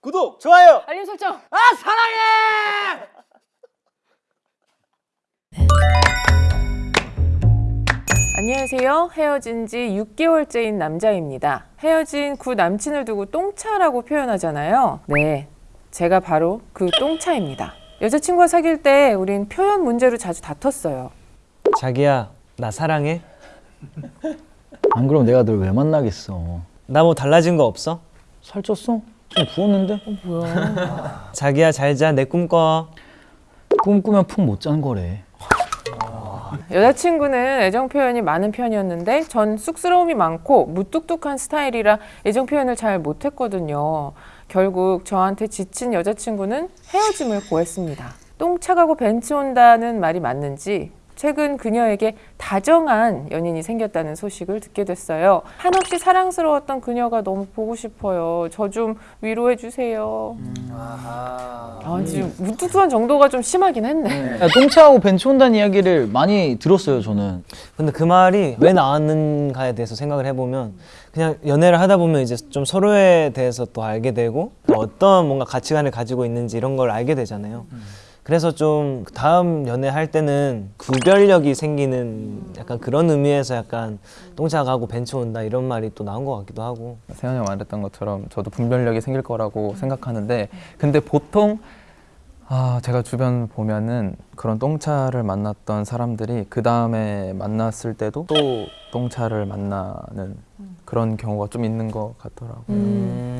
구독, 좋아요. 알림 설정. 아 사랑해. 안녕하세요. 헤어진 지 6개월째인 남자입니다. 헤어진 구 남친을 두고 똥차라고 표현하잖아요. 네, 제가 바로 그 똥차입니다. 여자친구와 사귈 때 우린 표현 문제로 자주 다퉜어요. 자기야 나 사랑해? 안 그럼 내가 널 왜 만나겠어? 나 뭐 달라진 거 없어? 살쪘어? 좀 부었는데? 자기야 잘자 내 꿈 꿔. 꿈 꾸면 푹못 자는 거래. 여자친구는 애정 표현이 많은 편이었는데 전 쑥스러움이 많고 무뚝뚝한 스타일이라 애정 표현을 잘 못했거든요. 결국 저한테 지친 여자친구는 헤어짐을 고했습니다. 똥 차가고 벤츠 온다는 말이 맞는지 최근 그녀에게 다정한 연인이 생겼다는 소식을 듣게 됐어요. 한없이 사랑스러웠던 그녀가 너무 보고 싶어요. 저 좀 위로해 주세요. 아, 지금 무뚝뚝한 정도가 좀 심하긴 했네. 야, 똥차하고 벤츠 온다는 이야기를 많이 들었어요 저는. 근데 그 말이 왜 나왔는가에 대해서 생각을 해보면 그냥 연애를 하다 보면 이제 좀 서로에 대해서 또 알게 되고 또 어떤 뭔가 가치관을 가지고 있는지 이런 걸 알게 되잖아요. 그래서 좀 다음 연애할 때는 구별력이 생기는 약간 그런 의미에서 약간 똥차 가고 벤츠 온다 이런 말이 또 나온 것 같기도 하고 세현이 말했던 것처럼 저도 분별력이 생길 거라고 생각하는데 근데 보통 아 제가 주변 보면은 그런 똥차를 만났던 사람들이 그 다음에 만났을 때도 또 똥차를 만나는 그런 경우가 좀 있는 것 같더라고요. 음,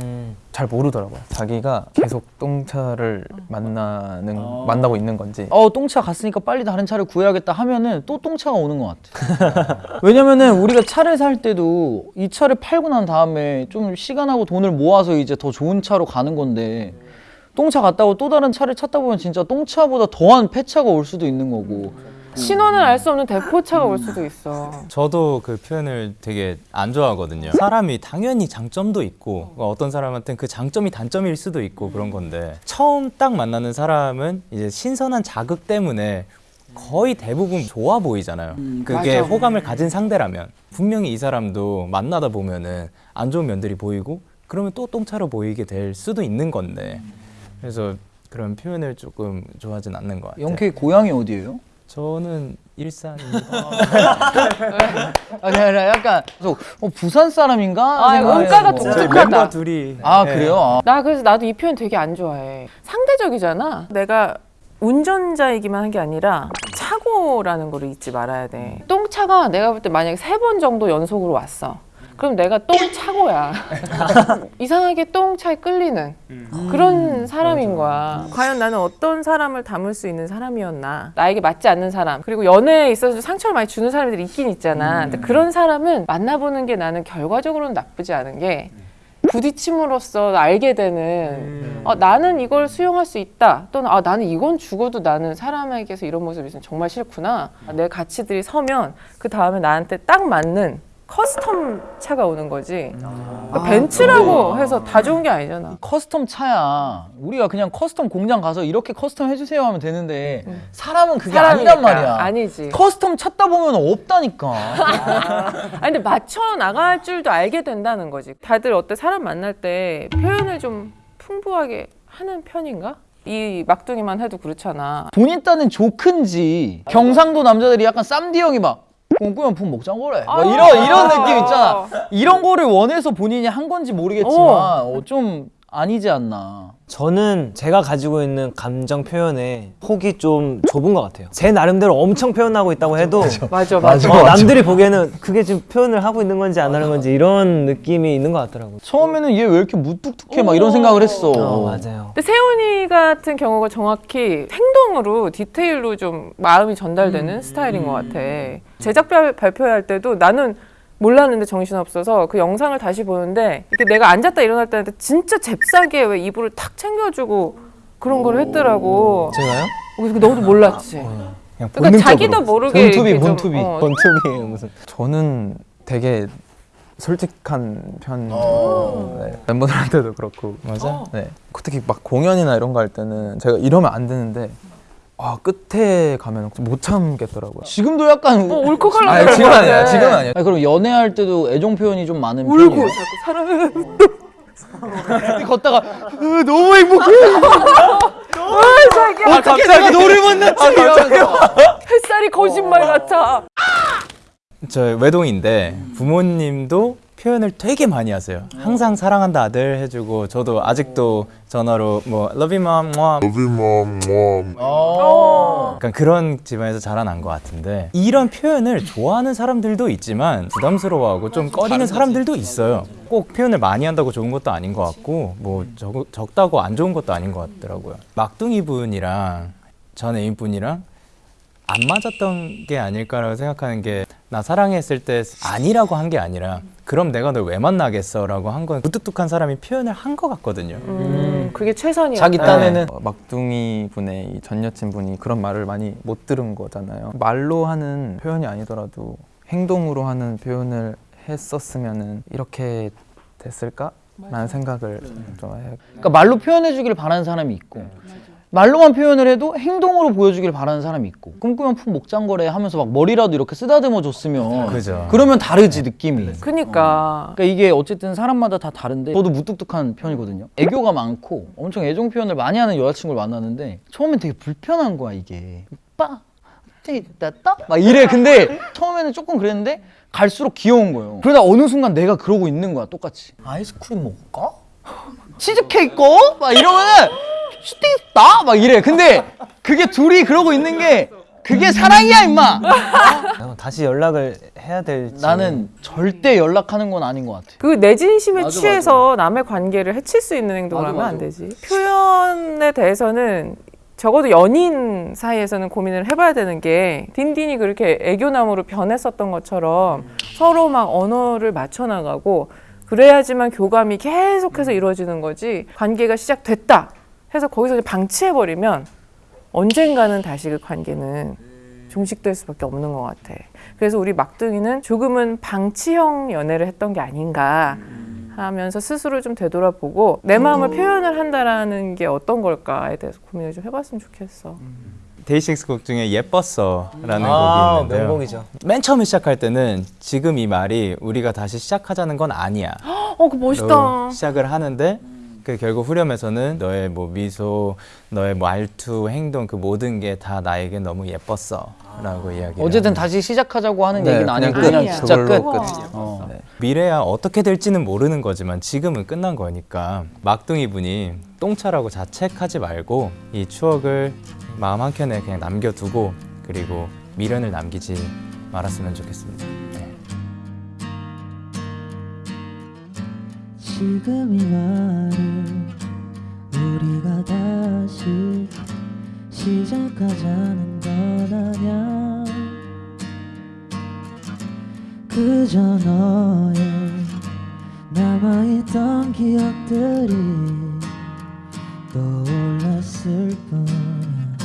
잘 모르더라고요. 자기가 계속 똥차를 만나는 만나고 있는 건지. 어 똥차 갔으니까 빨리 다른 차를 구해야겠다 하면은 또 똥차가 오는 것 같아. 왜냐면은 우리가 차를 살 때도 이 차를 팔고 난 다음에 좀 시간하고 돈을 모아서 이제 더 좋은 차로 가는 건데 똥차 갔다고 또 다른 차를 찾다 보면 진짜 똥차보다 더한 폐차가 올 수도 있는 거고. 신원을 알 수 없는 대포차가 올 수도 있어. 저도 그 표현을 되게 안 좋아하거든요. 사람이 당연히 장점도 있고 어떤 사람한테는 그 장점이 단점일 수도 있고 그런 건데 처음 딱 만나는 사람은 이제 신선한 자극 때문에 거의 대부분 좋아 보이잖아요. 그게 맞아. 호감을 가진 상대라면 분명히 이 사람도 만나다 보면은 안 좋은 면들이 보이고 그러면 또 똥차로 보이게 될 수도 있는 건데 그래서 그런 표현을 조금 좋아하진 않는 것 같아요. 영케이 고향이 어디예요? 저는 일산입니다. 아니 아니 약간 그래서 어, 부산 사람인가? 아, 했어. 독특하다. 둘이 아 네. 그래요? 아. 나 그래서 나도 이 표현 되게 안 좋아해. 상대적이잖아. 내가 운전자이기만 한 게 아니라 차고라는 거를 잊지 말아야 돼. 똥차가 내가 볼 때 만약에 세 번 정도 연속으로 왔어. 그럼 내가 똥차고야. 이상하게 똥차에 끌리는 그런 사람인 거야. 과연 나는 어떤 사람을 담을 수 있는 사람이었나? 나에게 맞지 않는 사람. 그리고 연애에 있어서 상처를 많이 주는 사람들이 있긴 있잖아. 근데 그런 사람은 만나보는 게 나는 결과적으로는 나쁘지 않은 게 부딪힘으로써 알게 되는 어, 나는 이걸 수용할 수 있다 또는 아, 나는 이건 죽어도 나는 사람에게서 이런 모습이 있으면 정말 싫구나 내 가치들이 서면 그 다음에 나한테 딱 맞는 custom 차가 오는 거지 그러니까 벤츠라고 해서 다 좋은 게 아니잖아 custom 차야. 우리가 그냥 custom 공장 가서 이렇게 custom 해주세요 하면 되는데 사람은 그게 사람이니까. 아니란 말이야. 아니지 custom 찾다 보면 없다니까. 아니 근데 맞춰 나갈 줄도 알게 된다는 거지 다들 어때 사람 만날 때 표현을 좀 풍부하게 하는 편인가? 이 막둥이만 해도 그렇잖아 본인 딴은 joke인지. 경상도 남자들이 약간 쌈디 형이 막 꿈꾸면 푹 먹자고 그래. 막 이런 이런 느낌 있잖아. 이런 거를 원해서 본인이 한 건지 모르겠지만 어, 좀 아니지 않나. 저는 제가 가지고 있는 감정 표현에 폭이 좀 좁은 것 같아요. 제 나름대로 엄청 표현하고 있다고 해도 맞아 맞아 어, 남들이 보기에는 그게 지금 표현을 하고 있는 건지 안 하는 건지 이런 느낌이 있는 것 같더라고요. 처음에는 얘 왜 이렇게 무뚝뚝해 막 이런 생각을 했어. 어, 맞아요. 근데 세훈이 같은 경우가 정확히 행동으로 디테일로 좀 마음이 전달되는 스타일인 것 같아. 제작 발- 발표할 때도 나는 몰랐는데 정신없어서 그 영상을 다시 보는데 이렇게 내가 앉았다 일어날 때한테 진짜 잽싸게 왜 이불을 탁 챙겨주고 그런 걸 했더라고. 제가요? 그래서 너도 몰랐지. 그냥 그러니까 본능적으로. 자기도 모르게 본투비, 본투비. 어, 번투비예요 무슨. 저는 되게 솔직한 편이고 네. 멤버들한테도 그렇고 맞아. 네. 특히 막 공연이나 이런 거 할 때는 제가 이러면 안 되는데 아 끝에 가면 못 참겠더라고요. 지금도 약간 어, 울컥하려고 아니, 지금 것 아니야, 같아. 지금 아니야. 아니, 그럼 연애할 때도 애정 표현이 좀 많은 울고 편이에요? 자꾸 사랑해 걷다가 으, 너무 행복해. 자기야 어떻게 내가 너를 만났지? 이러면서. 햇살이 거짓말 같아. 저 외동인데 부모님도 표현을 되게 많이 하세요. 항상 사랑한다 아들 해주고 저도 아직도 전화로 뭐 love you mom, mom 어. 약간 그런 집안에서 자라난 것 같은데 이런 표현을 좋아하는 사람들도 있지만 부담스러워하고 좀 꺼리는 사람들도 있어요. 꼭 표현을 많이 한다고 좋은 것도 아닌 것 같고 뭐 적, 적다고 안 좋은 것도 아닌 것 같더라고요. 막둥이 분이랑 전 애인 분이랑 안 맞았던 게 아닐까라고 생각하는 게 나 사랑했을 때 아니라고 한 게 아니라 그럼 내가 널 왜 만나겠어 라고 한 건 무뚝뚝한 사람이 표현을 한 것 같거든요. 음, 그게 최선이야. 자기 딴에는 어, 막둥이 분의 이전 여친 분이 그런 말을 많이 못 들은 거잖아요. 말로 하는 표현이 아니더라도 행동으로 하는 표현을 했었으면은 이렇게 됐을까? 라는 생각을 좀 해. 그러니까 말로 표현해 주길 바라는 사람이 있고 말로만 표현을 해도 행동으로 보여주길 바라는 사람이 있고 꿈꾸면 품 목장거래 하면서 막 머리라도 이렇게 쓰다듬어 줬으면 그죠. 그러면 다르지 느낌이. 그니까. 그러니까 이게 어쨌든 사람마다 다 다른데 저도 무뚝뚝한 편이거든요. 애교가 많고 엄청 애정 표현을 많이 하는 여자친구를 만났는데 처음엔 되게 불편한 거야 이게. 오빠 막 이래. 근데 처음에는 조금 그랬는데 갈수록 귀여운 거예요. 그러다 어느 순간 내가 그러고 있는 거야 똑같이. 아이스크림 먹을까? 치즈케이크? 꺼? 막 이러면은 슈팅 있다? 막 이래 근데 그게 둘이 그러고 있는 게 그게 사랑이야 임마 어, 다시 연락을 해야 될지 나는 절대 연락하는 건 아닌 것 같아 그 내 진심에 맞아, 취해서 남의 관계를 해칠 수 있는 행동을 맞아, 하면 안 맞아. 되지. 표현에 대해서는 적어도 연인 사이에서는 고민을 해봐야 되는 게 딘딘이 그렇게 애교나무로 변했었던 것처럼 서로 막 언어를 맞춰나가고 그래야지만 교감이 계속해서 이루어지는 거지 관계가 시작됐다 해서 거기서 이제 방치해버리면 언젠가는 다시 그 관계는 종식될 수밖에 없는 것 같아. 그래서 우리 막둥이는 조금은 방치형 연애를 했던 게 아닌가 하면서 스스로 좀 되돌아보고 내 마음을 표현을 한다라는 게 어떤 걸까에 대해서 고민을 좀 해봤으면 좋겠어. 데이식스 곡 중에 예뻤어라는 아, 곡이 있는데요. 명곡이죠. 맨 처음에 시작할 때는 지금 이 말이 우리가 다시 시작하자는 건 아니야. 어, 그 멋있다. 로 시작을 하는데 그 결국 후렴에서는 너의 뭐 미소, 너의 뭐 말투, 행동 그 모든 게 다 나에게 너무 예뻤어 라고 이야기. 어쨌든 다시 시작하자고 하는 네, 얘기는 그냥 아니고 끝. 그냥 아니야. 진짜 끝. 어. 네. 미래야 어떻게 될지는 모르는 거지만 지금은 끝난 거니까 막둥이 분이 똥차라고 자책하지 말고 이 추억을 마음 한 켠에 그냥 남겨두고 그리고 미련을 남기지 말았으면 좋겠습니다. 네. 지금 이 말을 우리가 다시 시작하자는 건 아냐? 그저 너의 남아있던 기억들이 떠올랐을 뿐이야.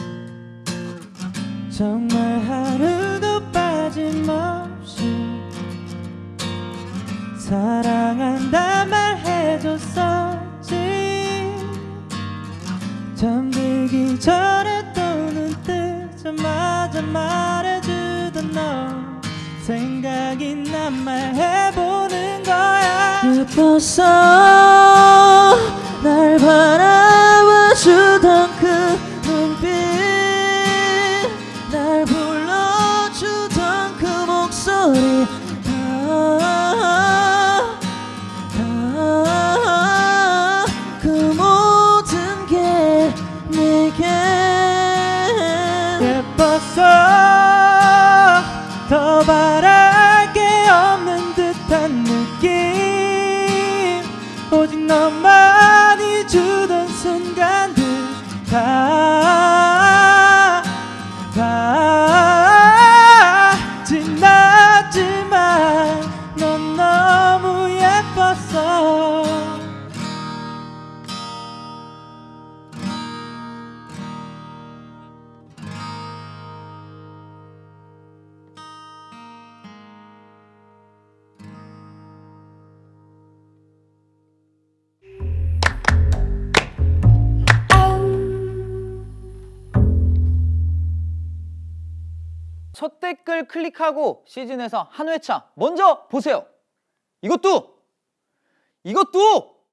정말 하루도 빠짐없이 사랑한다 말해줬었 생각이 난 말해보는 거야. 예뻤어 날 바라봐주던 그 눈빛. 날 불러주던 그 목소리. 그 모든 게 내게. 예뻤어 댓글 클릭하고 시즌에서 한 회차 먼저 보세요. 이것도 이것도